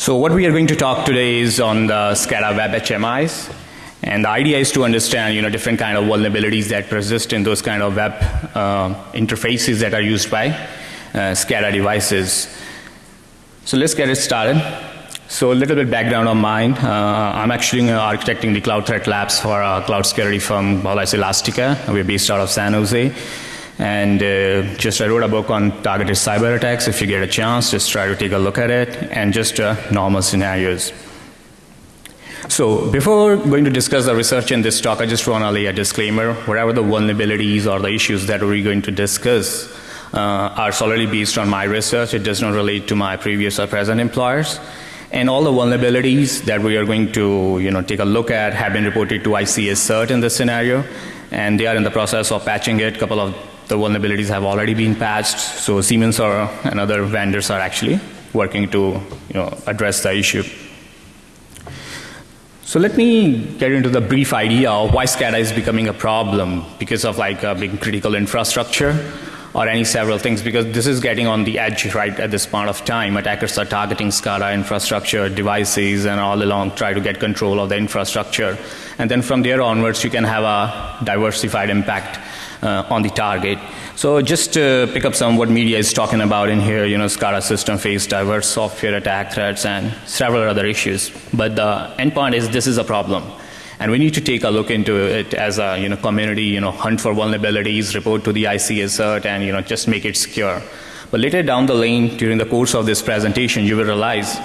So what we are going to talk today is on the SCADA web HMIs. And the idea is to understand, you know, different kind of vulnerabilities that persist in those kind of web uh, interfaces that are used by uh, SCADA devices. So let's get it started. So a little bit background on mine. Uh, I'm actually architecting the Cloud Threat Labs for a cloud security firm called Elastica. We're based out of San Jose. And uh, just I wrote a book on targeted cyber attacks. If you get a chance, just try to take a look at it and just uh, normal scenarios. So before going to discuss the research in this talk, I just want to lay a disclaimer. Whatever the vulnerabilities or the issues that we're going to discuss uh, are solely based on my research. It does not relate to my previous or present employers. And all the vulnerabilities that we are going to you know, take a look at have been reported to ICS CERT in this scenario. And they are in the process of patching it. A couple of the vulnerabilities have already been patched. So Siemens or, and other vendors are actually working to you know, address the issue. So let me get into the brief idea of why SCADA is becoming a problem because of like a big critical infrastructure or any several things because this is getting on the edge right at this point of time. Attackers are targeting SCADA infrastructure, devices, and all along try to get control of the infrastructure. And then from there onwards, you can have a diversified impact uh, on the target. So just to pick up some what media is talking about in here, you know, SCADA system face diverse software attack threats and several other issues. But the end point is this is a problem. And we need to take a look into it as a you know, community, you know, hunt for vulnerabilities, report to the ICS CERT, and you know, just make it secure. But later down the lane, during the course of this presentation, you will realize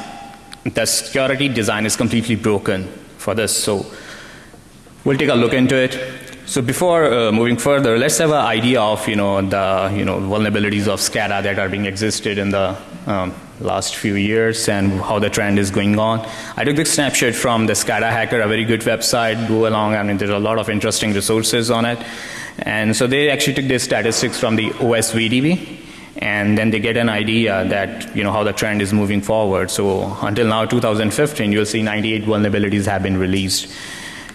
the security design is completely broken for this. So we'll take a look into it. So before uh, moving further, let's have an idea of you know the you know vulnerabilities of SCADA that are being existed in the um, last few years and how the trend is going on. I took this snapshot from the SCADA Hacker, a very good website. Go along. I mean, there's a lot of interesting resources on it. And so they actually took their statistics from the OSVDB and then they get an idea that you know how the trend is moving forward. So until now, 2015, you'll see 98 vulnerabilities have been released.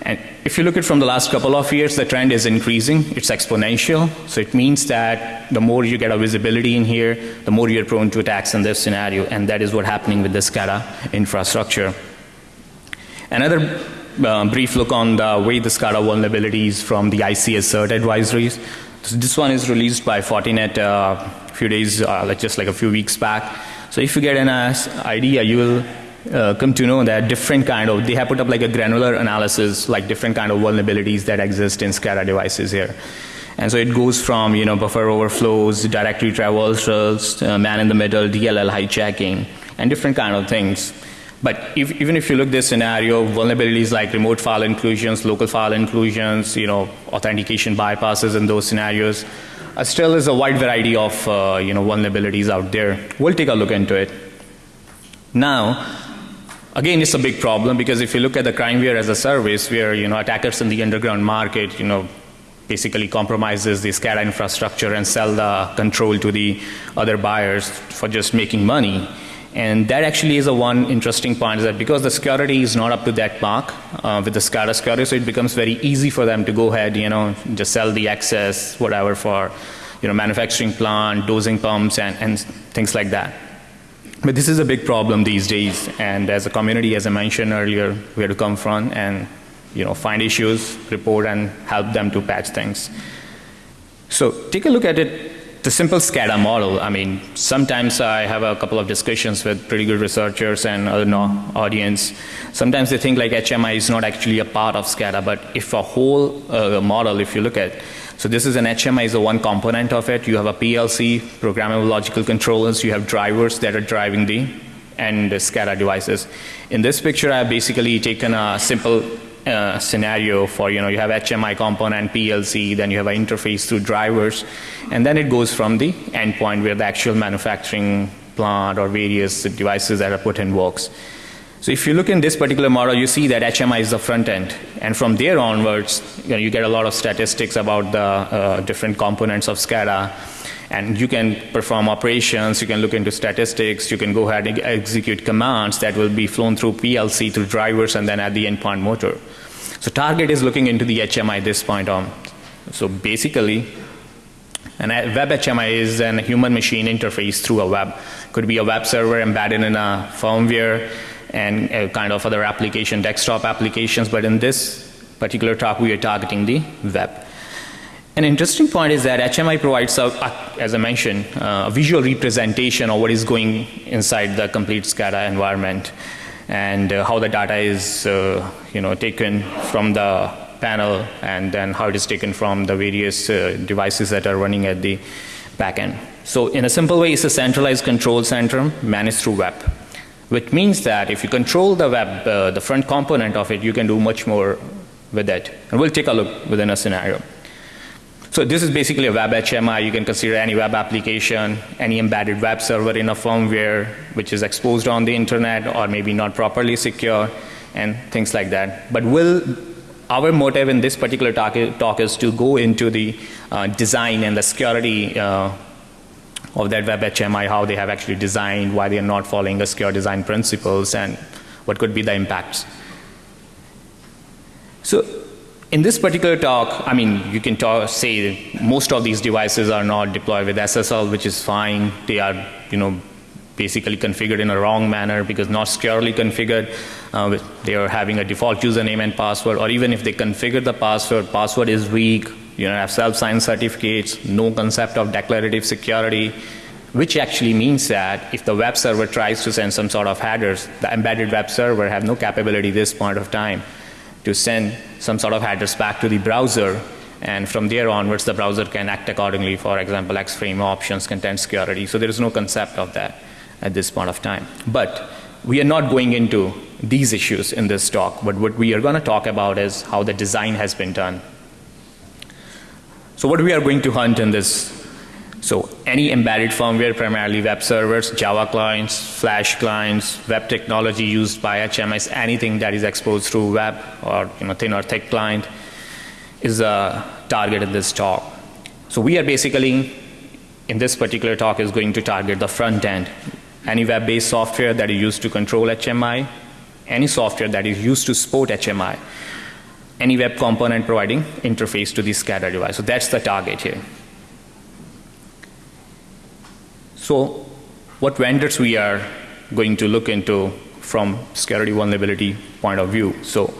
And if you look at from the last couple of years, the trend is increasing. It's exponential. So it means that the more you get a visibility in here, the more you're prone to attacks in this scenario. And that is what's happening with the SCADA infrastructure. Another uh, brief look on the way the SCADA vulnerabilities from the ICS CERT advisories. So this one is released by Fortinet uh, a few days, uh, like just like a few weeks back. So if you get an idea, you will uh, come to know that different kind of, they have put up like a granular analysis, like different kind of vulnerabilities that exist in SCADA devices here. And so it goes from, you know, buffer overflows, directory traversals, uh, man in the middle, DLL hijacking, and different kind of things. But if, even if you look this scenario, vulnerabilities like remote file inclusions, local file inclusions, you know, authentication bypasses in those scenarios, uh, still is a wide variety of, uh, you know, vulnerabilities out there. We'll take a look into it. Now, Again, it's a big problem because if you look at the crimeware as a service where, you know, attackers in the underground market, you know, basically compromises the SCADA infrastructure and sell the control to the other buyers for just making money. And that actually is a one interesting point is that because the security is not up to that mark uh, with the SCADA security, so it becomes very easy for them to go ahead, you know, just sell the access, whatever for, you know, manufacturing plant, dosing pumps and, and things like that. But this is a big problem these days, and as a community, as I mentioned earlier, we have to come front and you know, find issues, report, and help them to patch things. So take a look at it, the simple SCADA model. I mean, sometimes I have a couple of discussions with pretty good researchers and other no audience. Sometimes they think like HMI is not actually a part of SCADA, but if a whole uh, model, if you look at so this is an HMI is the one component of it. You have a PLC, programmable logical controllers. You have drivers that are driving the and the SCADA devices. In this picture, I have basically taken a simple uh, scenario for, you know, you have HMI component, PLC, then you have an interface through drivers, and then it goes from the endpoint where the actual manufacturing plant or various devices that are put in works. So if you look in this particular model, you see that HMI is the front end. And from there onwards, you, know, you get a lot of statistics about the uh, different components of SCADA. And you can perform operations, you can look into statistics, you can go ahead and execute commands that will be flown through PLC, through drivers, and then at the endpoint motor. So target is looking into the HMI this point on. So basically, an web HMI is an human machine interface through a web. Could be a web server embedded in a firmware and uh, kind of other application, desktop applications. But in this particular talk, we are targeting the web. An interesting point is that HMI provides, a, as I mentioned, uh, a visual representation of what is going inside the complete SCADA environment and uh, how the data is, uh, you know, taken from the panel and then how it is taken from the various uh, devices that are running at the back end. So in a simple way, it's a centralized control center managed through web, which means that if you control the web, uh, the front component of it, you can do much more with it. And we'll take a look within a scenario. So this is basically a web HMI. You can consider any web application, any embedded web server in a firmware which is exposed on the internet or maybe not properly secure and things like that. But will our motive in this particular talk, talk is to go into the uh, design and the security uh, of that web HMI, how they have actually designed, why they are not following the secure design principles, and what could be the impacts. So in this particular talk, I mean, you can talk, say most of these devices are not deployed with SSL, which is fine. They are, you know, basically configured in a wrong manner because not securely configured. Uh, they are having a default username and password, or even if they configure the password, password is weak. You know, have self-signed certificates, no concept of declarative security, which actually means that if the web server tries to send some sort of headers, the embedded web server have no capability this point of time to send some sort of headers back to the browser. And from there onwards the browser can act accordingly. For example X-frame options content security. So there is no concept of that at this point of time. But we are not going into these issues in this talk. But what we are going to talk about is how the design has been done so what we are going to hunt in this so any embedded firmware, primarily web servers, Java clients, Flash clients, web technology used by HMIs, anything that is exposed through web or you know thin or thick client is a target in this talk. So we are basically in this particular talk is going to target the front end. Any web-based software that is used to control HMI, any software that is used to support HMI, any web component providing interface to the SCADA device. So that's the target here. So what vendors we are going to look into from security vulnerability point of view. So,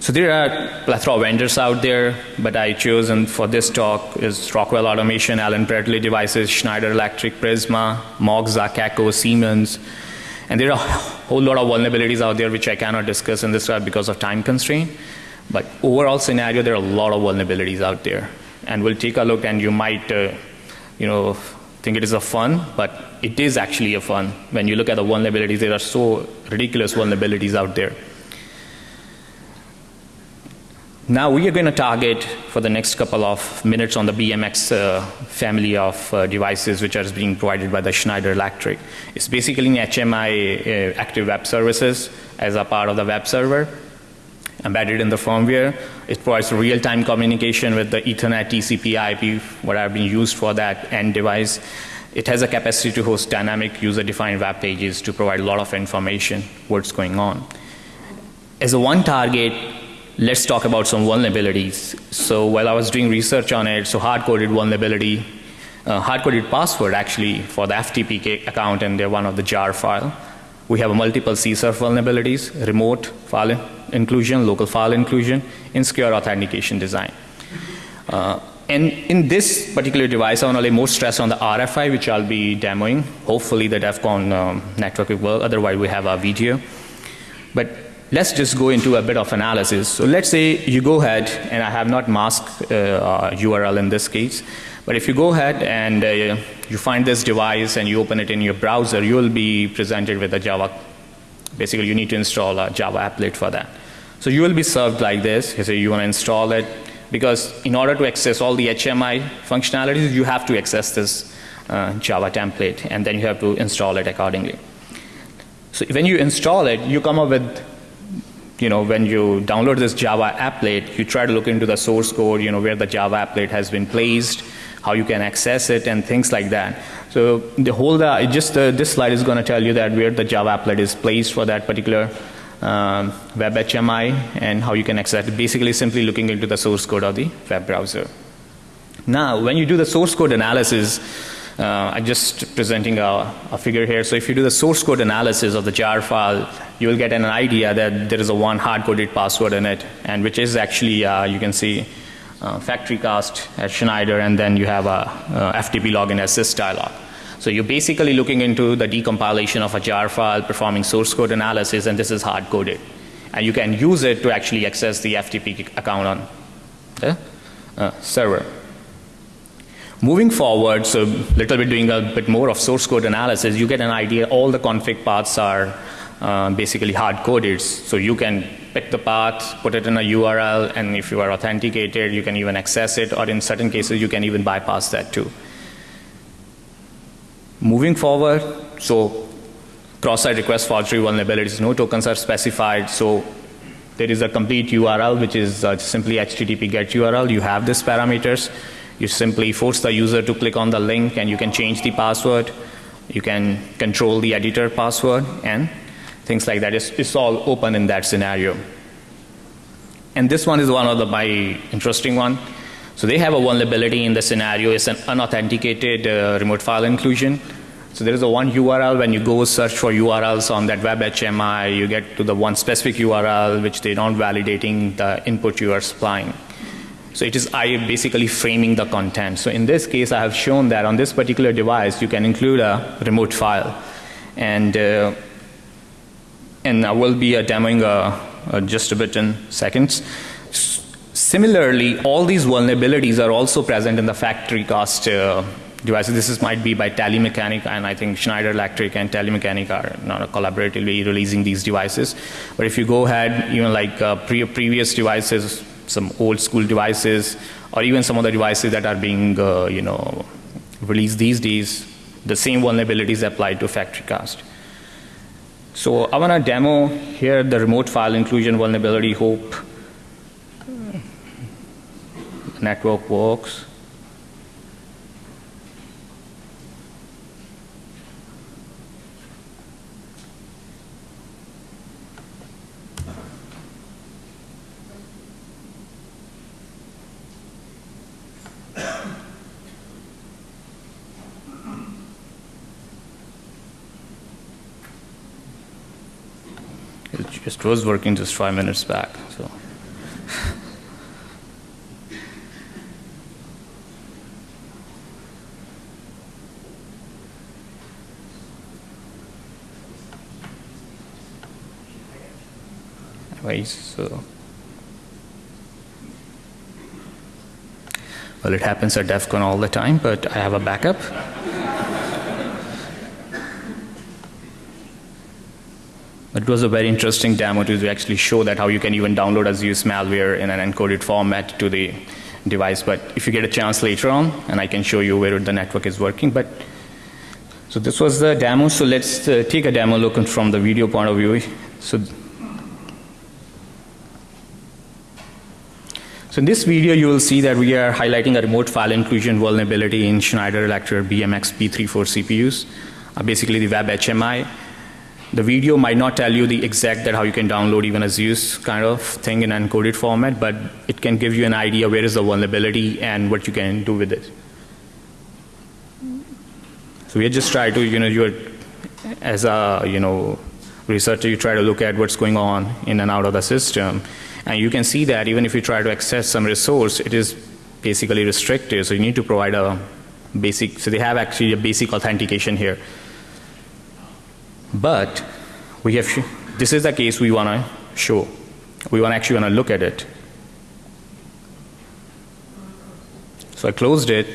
so there are plethora of vendors out there, but I chosen for this talk is Rockwell Automation, Allen Bradley Devices, Schneider Electric, Prisma, Moxa, Cacco, Siemens. And there are a whole lot of vulnerabilities out there which I cannot discuss in this talk because of time constraint. But overall scenario, there are a lot of vulnerabilities out there. And we'll take a look and you might, uh, you know, think it is a fun, but it is actually a fun. When you look at the vulnerabilities, there are so ridiculous vulnerabilities out there. Now we are going to target for the next couple of minutes on the BMX uh, family of uh, devices which are being provided by the Schneider Electric. It's basically an HMI uh, active web services as a part of the web server embedded in the firmware. It provides real-time communication with the Ethernet, TCP, IP, what have been used for that end device. It has a capacity to host dynamic user-defined web pages to provide a lot of information what's going on. As a one target, let's talk about some vulnerabilities. So while I was doing research on it, so hard-coded vulnerability, uh, hard-coded password actually for the FTP account and they're one of the jar file. We have multiple CSRF vulnerabilities, remote file inclusion, local file inclusion, insecure authentication design. Uh, and in this particular device, I want to lay more stress on the RFI, which I'll be demoing. Hopefully the DEF CON um, network will work, otherwise we have our video. But let's just go into a bit of analysis. So let's say you go ahead, and I have not masked uh, URL in this case, but if you go ahead and uh, you find this device and you open it in your browser, you will be presented with a Java. Basically, you need to install a Java applet for that. So you will be served like this. You say you want to install it because in order to access all the HMI functionalities, you have to access this uh, Java template and then you have to install it accordingly. So when you install it, you come up with you know, when you download this Java applet, you try to look into the source code, you know, where the Java applet has been placed, how you can access it, and things like that. So the whole, uh, just uh, this slide is going to tell you that where the Java applet is placed for that particular um, web HMI and how you can access it. Basically simply looking into the source code of the web browser. Now when you do the source code analysis, Uh, I'm just presenting a, a, figure here. So if you do the source code analysis of the jar file, you will get an idea that there is a one hard-coded password in it, and which is actually, uh, you can see, uh, factory cast at Schneider, and then you have a, a FTP login assist dialog. So you're basically looking into the decompilation of a jar file, performing source code analysis, and this is hard-coded. And you can use it to actually access the FTP account on the uh, server. Moving forward, so a little bit doing a bit more of source code analysis, you get an idea all the config paths are uh, basically hard coded. So you can pick the path, put it in a URL, and if you are authenticated, you can even access it, or in certain cases, you can even bypass that too. Moving forward, so cross-site request forgery vulnerabilities, no tokens are specified, so there is a complete URL, which is uh, simply HTTP get URL. You have these parameters. You simply force the user to click on the link and you can change the password. You can control the editor password and things like that. It's, it's all open in that scenario. And this one is one of the my interesting one. So they have a vulnerability in the scenario. It's an unauthenticated uh, remote file inclusion. So there is a one URL when you go search for URLs on that web HMI, you get to the one specific URL which they're not validating the input you are supplying. So it is I basically framing the content. So in this case, I have shown that on this particular device, you can include a remote file. And, uh, and I will be uh, demoing uh, uh just a bit in seconds. Similarly, all these vulnerabilities are also present in the factory cost uh, devices. This is, might be by Telemecanique, and I think Schneider Electric and Telemecanique are not collaboratively releasing these devices. But if you go ahead, even like uh, pre previous devices, some old school devices, or even some of the devices that are being, uh, you know, released these days, the same vulnerabilities apply to factory cast. So I want to demo here the remote file inclusion vulnerability. Hope network works. It was working just five minutes back. So. Anyways, so. Well, it happens at DEF CON all the time, but I have a backup. It was a very interesting demo to actually show that how you can even download a use malware in an encoded format to the device. But if you get a chance later on, and I can show you where the network is working. But so this was the demo. So let's uh, take a demo look from the video point of view. So. So in this video, you will see that we are highlighting a remote file inclusion vulnerability in Schneider Electric BMX B34 CPUs, uh, basically the web HMI. The video might not tell you the exact that how you can download even a Zeus kind of thing in encoded format, but it can give you an idea where is the vulnerability and what you can do with it. So we just try to, you know, you're as a, you know, researcher, you try to look at what's going on in and out of the system. And you can see that even if you try to access some resource, it is basically restricted. So you need to provide a basic, so they have actually a basic authentication here. But we have, this is the case we want to show. We want actually want to look at it. So I closed it.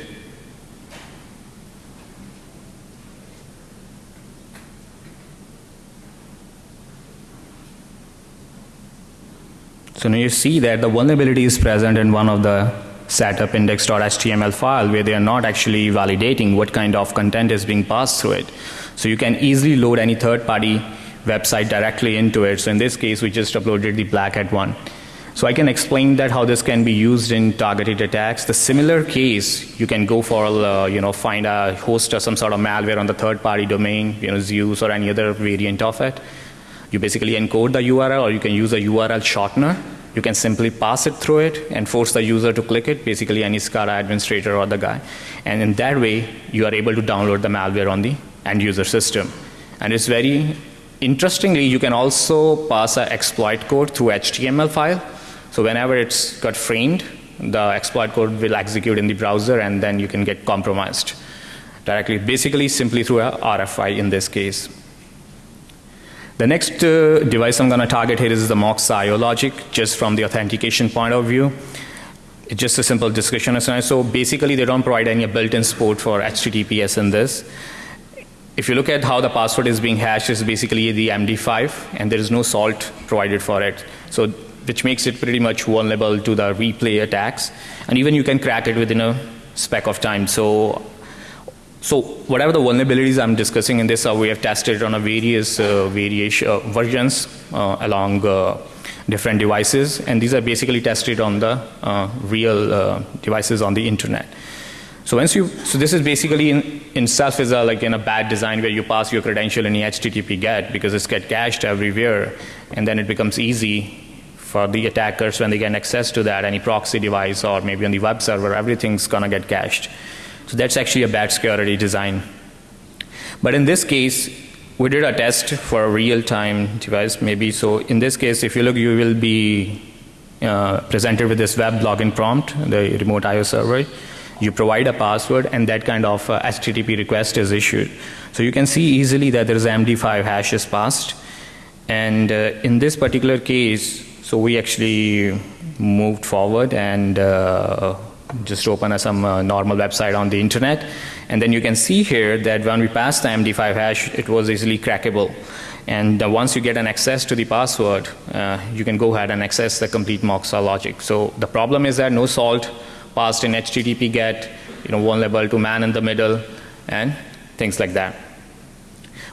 So now you see that the vulnerability is present in one of the setup index.html file where they are not actually validating what kind of content is being passed through it. So you can easily load any third party website directly into it. So in this case, we just uploaded the black hat one. So I can explain that how this can be used in targeted attacks. The similar case, you can go for, uh, you know, find a host or some sort of malware on the third party domain, you know, Zeus or any other variant of it. You basically encode the URL or you can use a URL shortener you can simply pass it through it and force the user to click it, basically any SCADA administrator or the guy. And in that way, you are able to download the malware on the end user system. And it's very interestingly, you can also pass an exploit code through HTML file. So whenever it's got framed, the exploit code will execute in the browser and then you can get compromised directly, basically simply through a RFI in this case. The next uh, device I'm going to target here is the MOX IO logic, just from the authentication point of view. It's just a simple discussion. So basically, they don't provide any built-in support for HTTPS in this. If you look at how the password is being hashed, it's basically the MD5, and there is no salt provided for it. So which makes it pretty much vulnerable to the replay attacks. And even you can crack it within a speck of time. So so whatever the vulnerabilities I'm discussing in this, uh, we have tested on a various uh, variation uh, versions uh, along uh, different devices, and these are basically tested on the uh, real devices on the internet. So once you, so this is basically in, in itself is a, like in a bad design where you pass your credential in the HTTP GET because it's get cached everywhere, and then it becomes easy for the attackers when they get access to that, any proxy device or maybe on the web server, everything's gonna get cached. So that's actually a bad security design. But in this case, we did a test for a real-time device maybe. So in this case, if you look, you will be uh, presented with this web login prompt, the remote IO server. You provide a password and that kind of uh, HTTP request is issued. So you can see easily that there is MD5 hash is passed. And uh, in this particular case, so we actually moved forward and uh, just open a, some uh, normal website on the internet. And then you can see here that when we pass the MD5 hash, it was easily crackable. And uh, once you get an access to the password, uh, you can go ahead and access the complete Moxa logic. So the problem is that no salt passed in HTTP GET, you know, vulnerable to man in the middle, and things like that.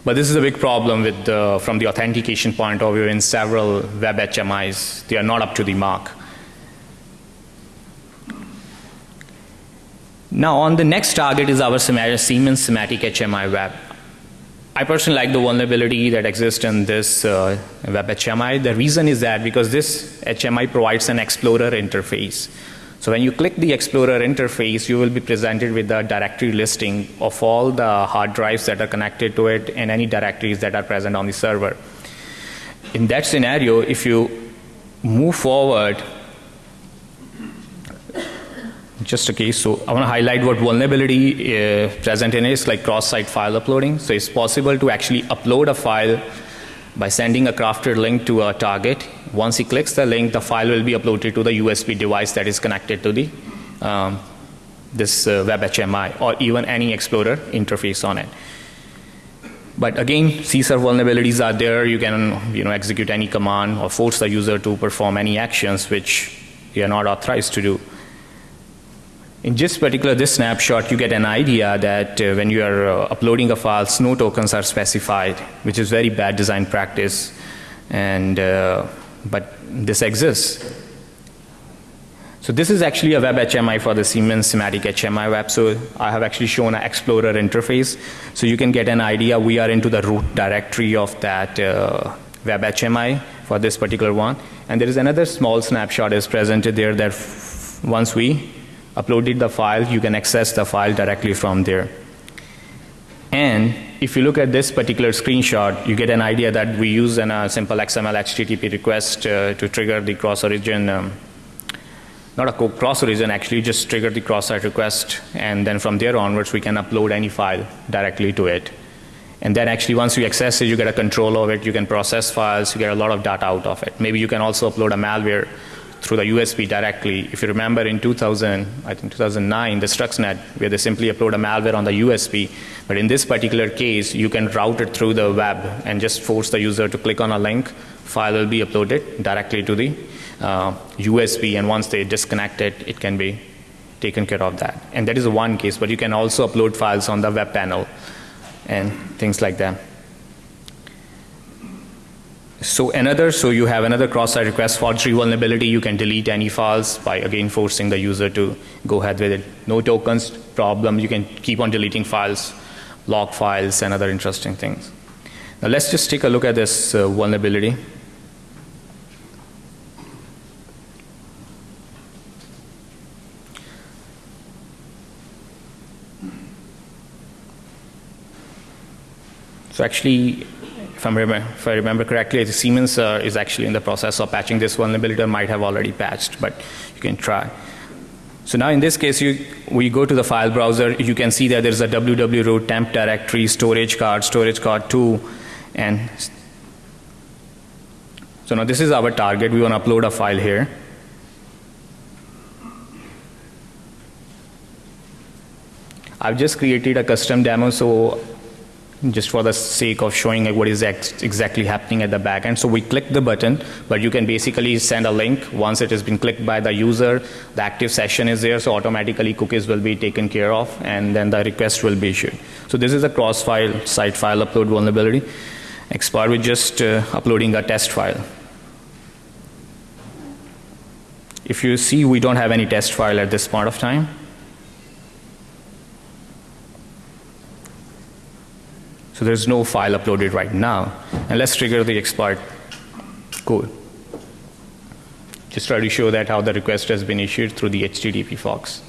But this is a big problem with the, from the authentication point of view in several web HMIs. They are not up to the mark. Now on the next target is our Siemens Semantic HMI web. I personally like the vulnerability that exists in this uh, web HMI. The reason is that because this HMI provides an Explorer interface. So when you click the Explorer interface, you will be presented with the directory listing of all the hard drives that are connected to it and any directories that are present on the server. In that scenario, if you move forward just a case. So I want to highlight what vulnerability uh, present in is like cross-site file uploading. So it's possible to actually upload a file by sending a crafted link to a target. Once he clicks the link, the file will be uploaded to the USB device that is connected to the um, this uh, web HMI or even any Explorer interface on it. But again, CSRF vulnerabilities are there. You can you know execute any command or force the user to perform any actions which you are not authorized to do. In just particular this snapshot, you get an idea that uh, when you are uh, uploading a file, no tokens are specified, which is very bad design practice. And, uh, but this exists. So this is actually a web HMI for the Siemens Symantec HMI web. So I have actually shown an Explorer interface. So you can get an idea. We are into the root directory of that uh, web HMI for this particular one. And there is another small snapshot is presented there that once we uploaded the file, you can access the file directly from there. And if you look at this particular screenshot, you get an idea that we use a uh, simple XML HTTP request uh, to trigger the cross-origin, um, not a cross-origin, actually just trigger the cross-site request, and then from there onwards we can upload any file directly to it. And then actually once you access it, you get a control of it, you can process files, you get a lot of data out of it. Maybe you can also upload a malware through the USB directly. If you remember in 2000, I think 2009, the Stuxnet, where they simply upload a malware on the USB. But in this particular case, you can route it through the web and just force the user to click on a link. File will be uploaded directly to the uh, USB, and once they disconnect it, it can be taken care of that. And that is one case, but you can also upload files on the web panel and things like that. So another, so you have another cross-site request forgery vulnerability. You can delete any files by again forcing the user to go ahead with it. No tokens problem. You can keep on deleting files, log files and other interesting things. Now let's just take a look at this uh, vulnerability. So actually if, if I remember correctly, Siemens uh, is actually in the process of patching this vulnerability or might have already patched, but you can try. So now in this case, you, we go to the file browser, you can see that there's a www root temp directory, storage card, storage card 2, and so now this is our target. We want to upload a file here. I've just created a custom demo, so just for the sake of showing like what is ex exactly happening at the back end. So we click the button, but you can basically send a link. Once it has been clicked by the user, the active session is there, so automatically cookies will be taken care of, and then the request will be issued. So this is a cross-file site file upload vulnerability. Exploit with just uh, uploading a test file. If you see, we don't have any test file at this point of time. So there's no file uploaded right now. And let's trigger the exploit code. Just try to show that how the request has been issued through the HTTP Fox.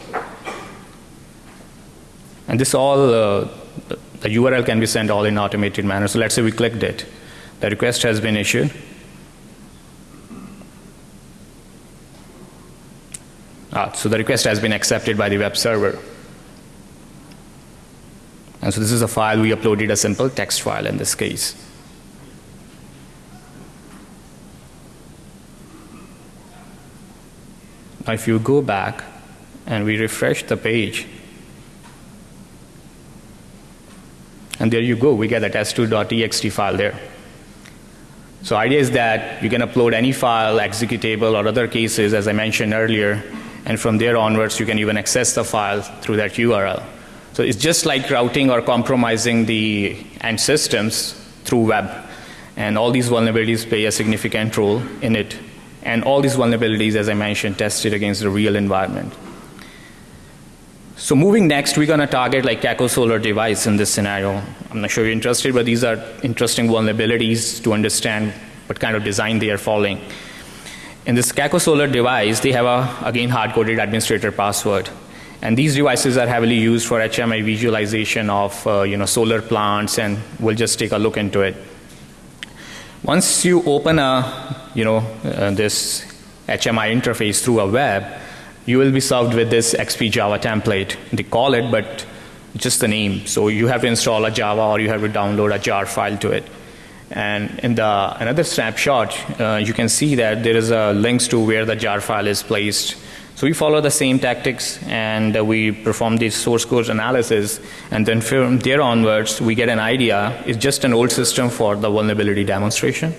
And this all, uh, the URL can be sent all in automated manner. So let's say we clicked it. The request has been issued. Ah, so the request has been accepted by the web server. And so this is a file we uploaded a simple text file in this case. Now if you go back and we refresh the page, and there you go, we get a test2.txt file there. So idea is that you can upload any file, executable or other cases as I mentioned earlier, and from there onwards you can even access the file through that URL. So it's just like routing or compromising the end systems through web. And all these vulnerabilities play a significant role in it. And all these vulnerabilities, as I mentioned, tested against the real environment. So moving next, we're going to target like Cacao Solar device in this scenario. I'm not sure you're interested, but these are interesting vulnerabilities to understand what kind of design they are following. In this Cacao Solar device, they have a, again, hard-coded administrator password. And these devices are heavily used for HMI visualization of uh, you know, solar plants, and we'll just take a look into it. Once you open a, you know, uh, this HMI interface through a web, you will be served with this XP Java template. They call it, but just the name. So you have to install a Java or you have to download a jar file to it. And in the another snapshot, uh, you can see that there is a links to where the jar file is placed so we follow the same tactics and uh, we perform this source code analysis and then from there onwards we get an idea. It's just an old system for the vulnerability demonstration.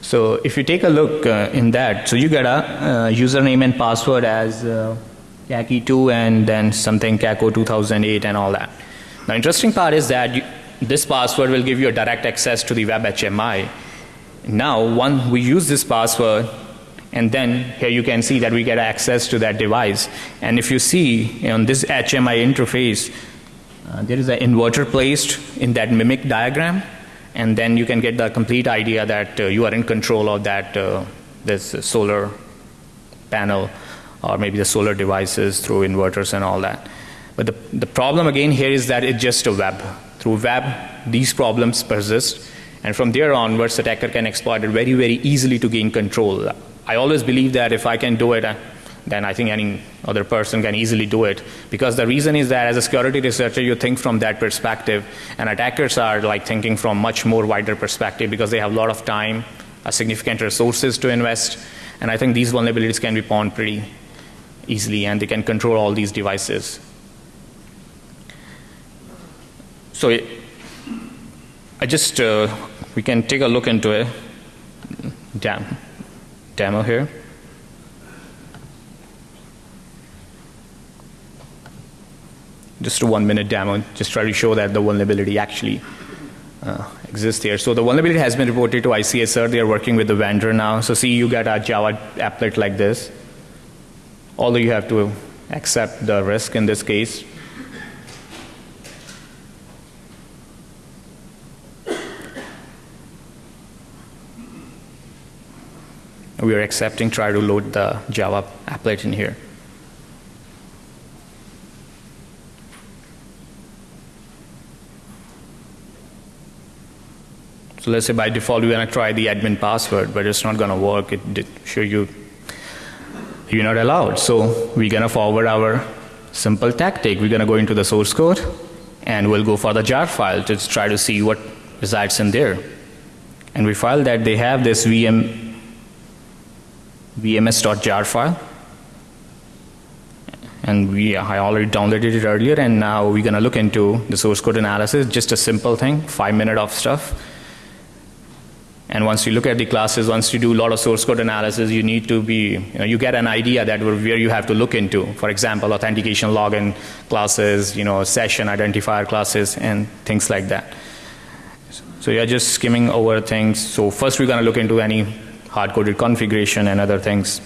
So if you take a look uh, in that, so you get a uh, username and password as uh, 2 and then something Caco 2008 and all that. Now interesting part is that you, this password will give you a direct access to the web HMI. Now, when we use this password, and then here you can see that we get access to that device. And if you see on this HMI interface, uh, there is an inverter placed in that mimic diagram. And then you can get the complete idea that uh, you are in control of that uh, this solar panel or maybe the solar devices through inverters and all that. But the, the problem again here is that it's just a web. Through web, these problems persist. And from there onwards, the attacker can exploit it very, very easily to gain control. I always believe that if I can do it, uh, then I think any other person can easily do it. Because the reason is that as a security researcher, you think from that perspective, and attackers are like thinking from much more wider perspective because they have a lot of time, a significant resources to invest, and I think these vulnerabilities can be pawned pretty easily, and they can control all these devices. So it, I just uh, we can take a look into it. Damn demo here. Just a one minute demo, just try to show that the vulnerability actually uh, exists here. So the vulnerability has been reported to ICSR. They are working with the vendor now. So see, you get a Java applet like this. Although you have to accept the risk in this case, we are accepting, try to load the Java applet in here. So let's say by default we're going to try the admin password, but it's not going to work. It did show you you're not allowed. So we're going to forward our simple tactic. We're going to go into the source code and we'll go for the jar file to try to see what resides in there. And we find that they have this VM vms.jar file. And we I already downloaded it earlier and now we're going to look into the source code analysis. Just a simple thing 5 minute of stuff. And once you look at the classes once you do a lot of source code analysis you need to be you, know, you get an idea that where you have to look into. For example authentication login classes you know session identifier classes and things like that. So you're just skimming over things. So first we're going to look into any hard coded configuration and other things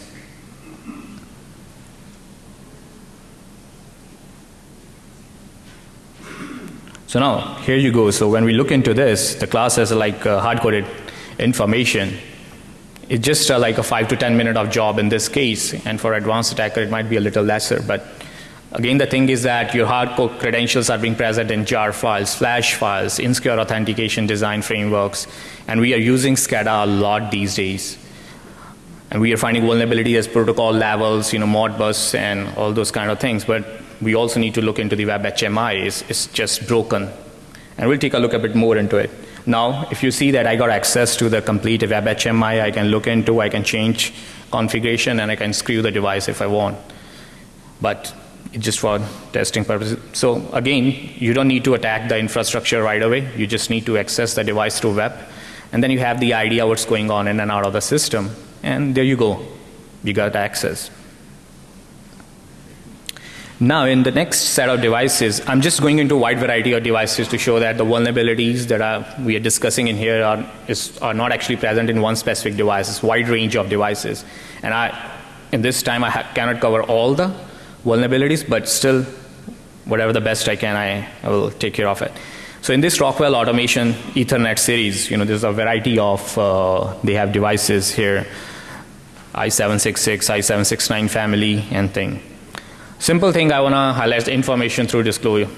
So now, here you go. So when we look into this, the class has like uh, hard-coded information. It's just uh, like a five to 10 minute of job in this case. And for advanced attacker, it might be a little lesser. But again, the thing is that your hardcore credentials are being present in jar files, flash files, insecure authentication design frameworks. And we are using SCADA a lot these days. And we are finding vulnerability as protocol levels, you know, Modbus and all those kind of things. But we also need to look into the web HMI. It's, it's just broken. And we'll take a look a bit more into it. Now, if you see that I got access to the complete web HMI, I can look into, I can change configuration, and I can screw the device if I want. But just for testing purposes. So again, you don't need to attack the infrastructure right away. You just need to access the device through web. And then you have the idea what's going on in and out of the system. And there you go. You got access. Now in the next set of devices, I'm just going into a wide variety of devices to show that the vulnerabilities that are, we are discussing in here are, is, are not actually present in one specific device. It's wide range of devices. And I, in this time I cannot cover all the vulnerabilities, but still whatever the best I can, I, I will take care of it. So in this Rockwell Automation Ethernet series, you know, there's a variety of, uh, they have devices here, i766, i769 family and thing. Simple thing I want to highlight the information through disclosure,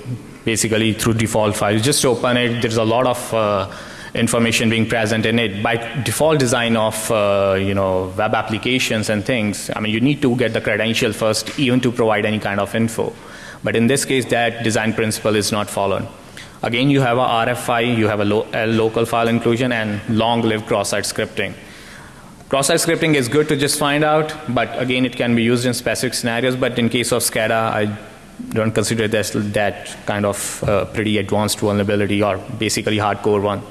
basically through default files. Just open it, there's a lot of uh, information being present in it. By default design of uh, you know web applications and things, I mean you need to get the credential first even to provide any kind of info. But in this case that design principle is not followed. Again you have a RFI, you have a, lo a local file inclusion and long-lived cross-site scripting. Cross-site scripting is good to just find out, but again, it can be used in specific scenarios. But in case of SCADA, I don't consider this that kind of uh, pretty advanced vulnerability or basically hardcore one.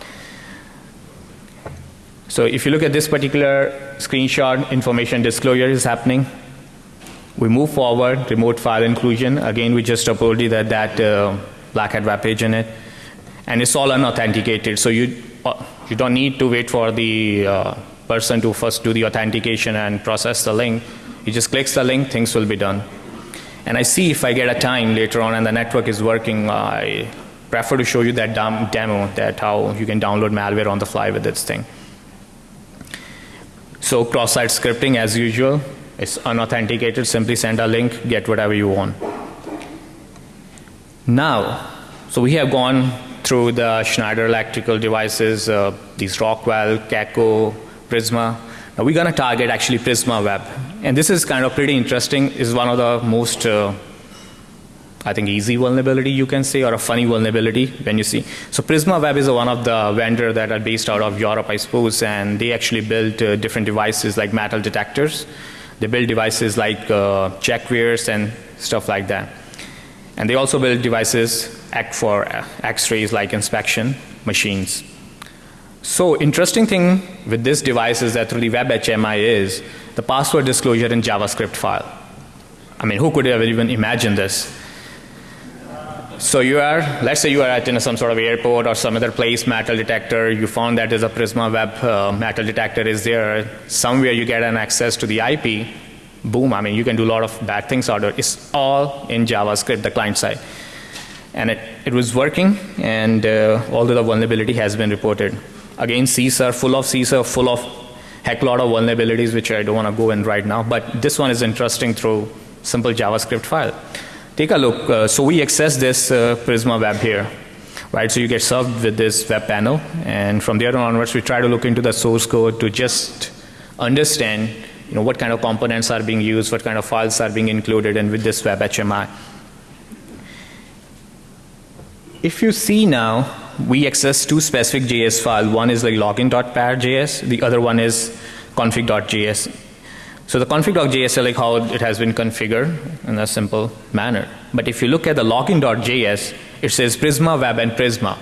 So if you look at this particular screenshot, information disclosure is happening. We move forward, remote file inclusion. Again, we just uploaded that, that uh, Black Hat web page in it. And it's all unauthenticated, so you, uh, you don't need to wait for the uh, person to first do the authentication and process the link. He just clicks the link, things will be done. And I see if I get a time later on and the network is working, I prefer to show you that demo that how you can download malware on the fly with this thing. So cross-site scripting as usual is unauthenticated, simply send a link, get whatever you want. Now, so we have gone through the Schneider electrical devices, uh, these Rockwell, Cacko, Prisma. Now we're going to target actually Prisma Web. And this is kind of pretty interesting. is one of the most, uh, I think, easy vulnerability you can say, or a funny vulnerability when you see. So Prisma Web is one of the vendor that are based out of Europe, I suppose, and they actually build uh, different devices like metal detectors. They build devices like uh, checkwares and stuff like that. And they also build devices act for uh, X-rays like inspection machines. So interesting thing with this device is that through the web HMI is the password disclosure in JavaScript file. I mean, who could have even imagined this? So you are, let's say you are at in some sort of airport or some other place, metal detector, you found that there's a Prisma web uh, metal detector is there, somewhere you get an access to the IP, boom, I mean you can do a lot of bad things out of it. It's all in JavaScript, the client side. And it, it was working and uh, although the vulnerability has been reported. Again, CISA, full of CISA, full of heck lot of vulnerabilities, which I don't want to go in right now. But this one is interesting through simple JavaScript file. Take a look. Uh, so we access this uh, Prisma web here. right? So you get served with this web panel, and from there onwards, we try to look into the source code to just understand, you know, what kind of components are being used, what kind of files are being included, and with this web HMI. If you see now, we access two specific JS file. One is like login.par.js, the other one is config.js. So the config.js is like how it has been configured in a simple manner. But if you look at the login.js, it says Prisma Web and Prisma.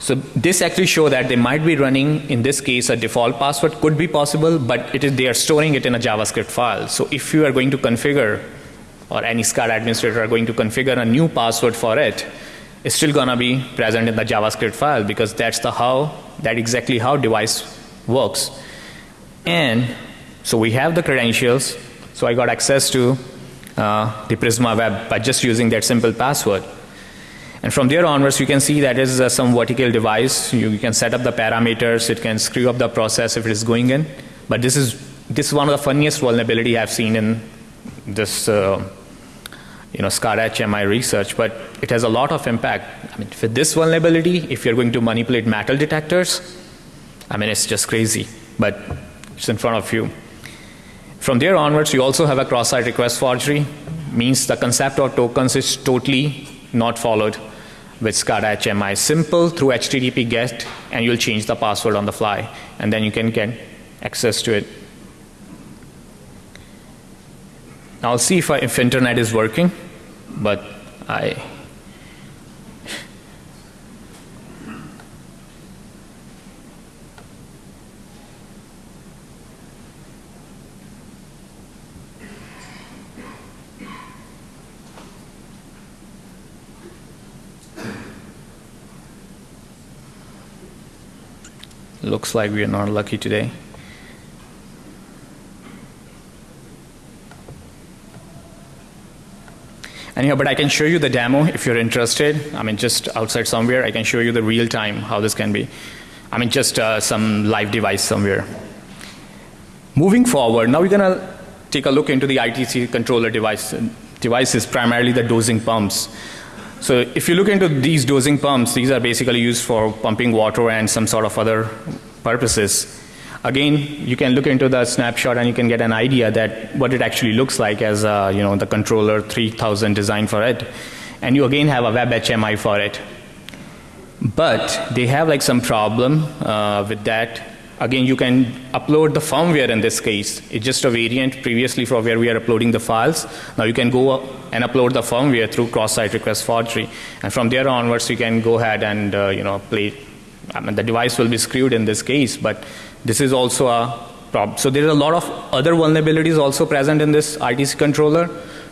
So this actually show that they might be running, in this case, a default password could be possible, but it is, they are storing it in a JavaScript file. So if you are going to configure, or any SCADA administrator are going to configure a new password for it, it's still gonna be present in the JavaScript file because that's the how, that exactly how device works. And so we have the credentials, so I got access to uh, the Prisma Web by just using that simple password. And from there onwards, you can see that is uh, some vertical device. You, you, can set up the parameters. It can screw up the process if it is going in. But this is this is one of the funniest vulnerability I've seen in this uh, you know SCADA HMI research. But it has a lot of impact. I mean, for this vulnerability, if you're going to manipulate metal detectors, I mean, it's just crazy. But it's in front of you. From there onwards, you also have a cross-site request forgery. Means the concept of tokens is totally not followed with SCADA HMI. Simple through HTTP GET and you'll change the password on the fly and then you can get access to it. Now I'll see if, I, if internet is working, but I Looks like we are not lucky today. Anyhow, but I can show you the demo if you're interested. I mean, just outside somewhere, I can show you the real time how this can be. I mean, just uh, some live device somewhere. Moving forward, now we're going to take a look into the ITC controller device, devices, primarily the dosing pumps. So if you look into these dosing pumps, these are basically used for pumping water and some sort of other purposes. Again, you can look into the snapshot and you can get an idea that what it actually looks like as uh, you know the controller 3000 design for it. And you again have a web HMI for it. But they have like some problem uh, with that Again, you can upload the firmware in this case. It's just a variant previously for where we are uploading the files. Now you can go and upload the firmware through cross-site request forgery. And from there onwards, you can go ahead and, uh, you know, play. I mean, the device will be screwed in this case, but this is also a problem. So there are a lot of other vulnerabilities also present in this ITC controller,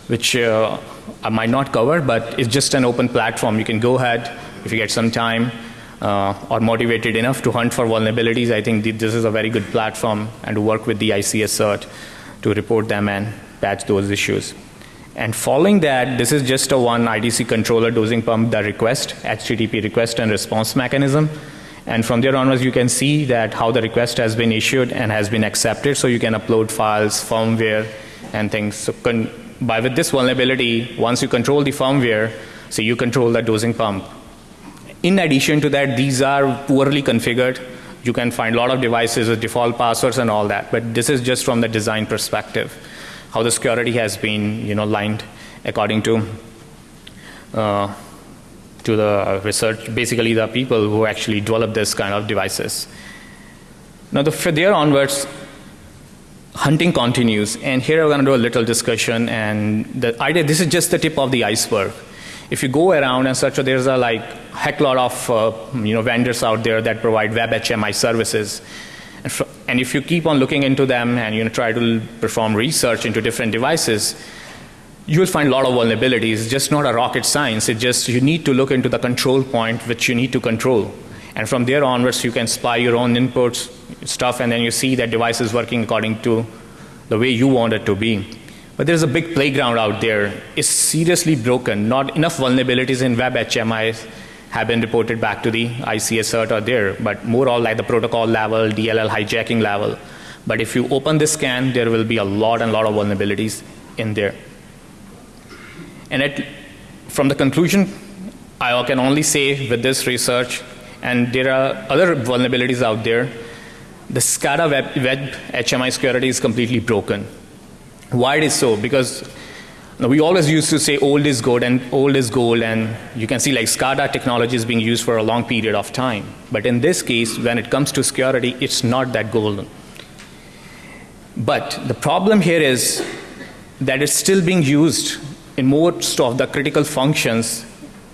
which uh, I might not cover, but it's just an open platform. You can go ahead if you get some time uh, or motivated enough to hunt for vulnerabilities, I think this is a very good platform and to work with the ICS cert to report them and patch those issues. And following that, this is just a one IDC controller dosing pump the request, HTTP request and response mechanism. And from there onwards, you can see that how the request has been issued and has been accepted. So you can upload files, firmware, and things. So by with this vulnerability, once you control the firmware, so you control the dosing pump in addition to that, these are poorly configured. You can find a lot of devices with default passwords and all that, but this is just from the design perspective, how the security has been, you know, lined according to uh, to the research, basically the people who actually develop this kind of devices. Now, the, from there onwards, hunting continues, and here I'm going to do a little discussion. And the idea, this is just the tip of the iceberg if you go around and such, there's a like heck lot of uh, you know vendors out there that provide web HMI services. And, and, if you keep on looking into them and you know, try to perform research into different devices, you will find a lot of vulnerabilities. It's just not a rocket science. It just you need to look into the control point which you need to control. And from there onwards, you can spy your own inputs, stuff, and then you see that device is working according to the way you want it to be. But there's a big playground out there. It's seriously broken. Not enough vulnerabilities in web HMI have been reported back to the ICS cert or there, but more all like the protocol level, DLL hijacking level. But if you open this scan, there will be a lot and lot of vulnerabilities in there. And it, from the conclusion, I can only say with this research, and there are other vulnerabilities out there, the SCADA web, web HMI security is completely broken. Why it is so? Because we always used to say old is good and old is gold, and you can see like SCADA technology is being used for a long period of time. But in this case, when it comes to security, it's not that golden. But the problem here is that it's still being used in most of the critical functions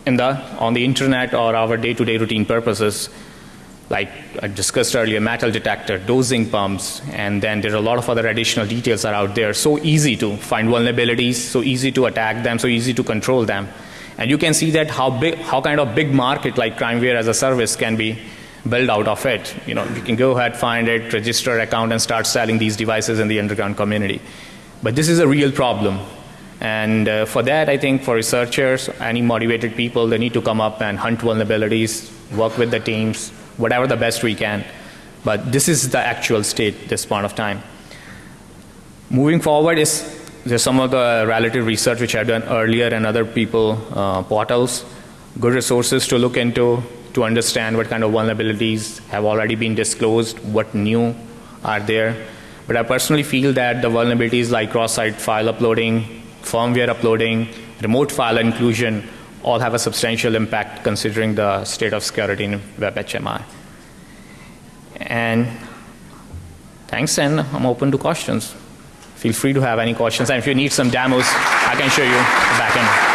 in the, on the internet or our day-to-day routine purposes, like I discussed earlier, metal detector, dosing pumps, and then there are a lot of other additional details are out there. So easy to find vulnerabilities, so easy to attack them, so easy to control them. And you can see that how big, how kind of big market like crimeware as a service can be built out of it. You know, you can go ahead, find it, register account, and start selling these devices in the underground community. But this is a real problem. And uh, for that, I think for researchers, any motivated people, they need to come up and hunt vulnerabilities, work with the teams, whatever the best we can. But this is the actual state this point of time. Moving forward is there's some of the relative research which I've done earlier and other people uh, portals, good resources to look into to understand what kind of vulnerabilities have already been disclosed, what new are there. But I personally feel that the vulnerabilities like cross-site file uploading, firmware uploading, remote file inclusion, all have a substantial impact considering the state of security in WebHMI. And thanks, and I'm open to questions. Feel free to have any questions, and if you need some demos, I can show you the back end.